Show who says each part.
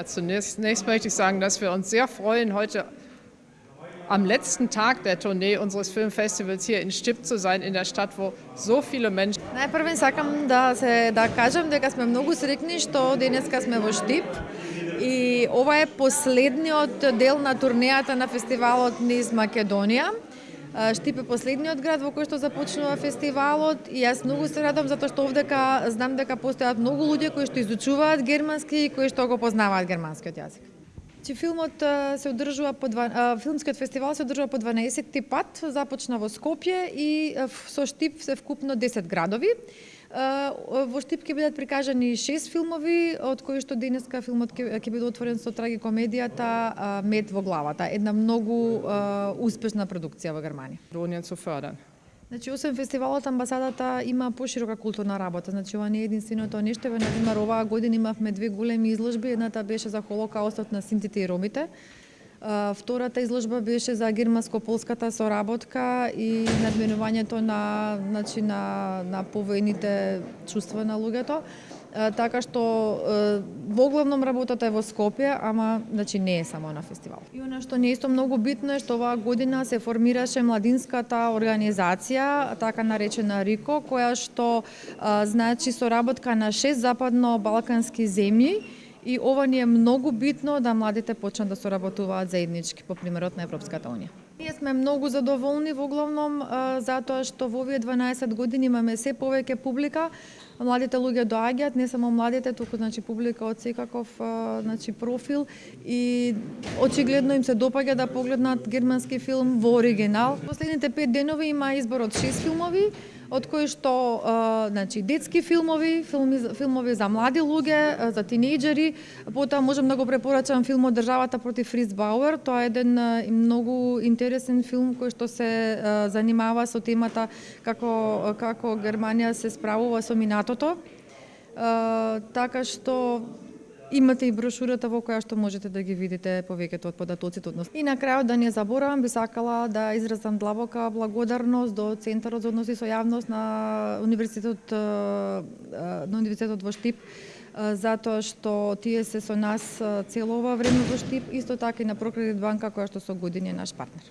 Speaker 1: Ja, zunächst, zunächst möchte ich sagen, dass wir uns sehr freuen, heute am letzten Tag der Tournee unseres Filmfestivals hier in Stipp zu sein, in der Stadt, wo so viele Menschen.
Speaker 2: Најпрвен сакам да се да кажам дека сме многу среќни што денеска сме во Штип и ова е последниот дел на турнејата на фестивалот низ Македонија. Штипе последниот град во кој што започнува фестивалот и јас многу се радам затоа што овдека знам дека постојат многу луѓе кои што изучуваат германски и кои што го познаваат германскиот јазик. Че филмот се одржува по два, филмскиот фестивал се одржува по 12 ти пат, започна во Скопје и со Штип се вкупно 10 градови. Во Штип ќе бидат прикажани шест филмови, од кои што денеска филмот ќе, биде отворен со трагикомедијата Мед во главата, една многу успешна продукција во Германија.
Speaker 1: Drohnen zu.
Speaker 2: Значи, освен фестивалот, амбасадата има поширока културна работа. Значи, ова не е единственото нешто. Например, оваа година имавме две големи изложби. Едната беше за Холокаустот на синтите и ромите. Втората изложба беше за германско-полската соработка и надменувањето на, значи, на, на повојните чувства на луѓето така што во главном работата е во Скопје, ама значи не е само на фестивал. И она што не е исто многу битно е што оваа година се формираше младинската организација, така наречена РИКО, која што значи соработка на шест западно-балкански земји и ова ни е многу битно да младите почнат да соработуваат заеднички по примерот на Европската унија. Ние сме многу задоволни во главном затоа што во овие 12 години имаме се повеќе публика, младите луѓе доаѓаат, не само младите, туку значи публика од секаков значи профил и очигледно им се допаѓа да погледнат германски филм во оригинал. Последните пет денови има избор од 6 филмови, од кои што значи детски филмови, филми, филмови за млади луѓе, за тинејџери, потоа можам да го препорачам филмот Државата против Фриц Бауер, тоа е еден многу интересен филм кој што се занимава со темата како како Германија се справува со минатото. така што Имате и брошурата во која што можете да ги видите повеќето од податоците од. И на крајот да не заборавам, би сакала да изразам длабока благодарност до Центарот за односи со јавност на Универзитетот на Универзитетот во Штип затоа што тие се со нас цело ова време во Штип, исто така и на Прокредит банка која што со години е наш партнер.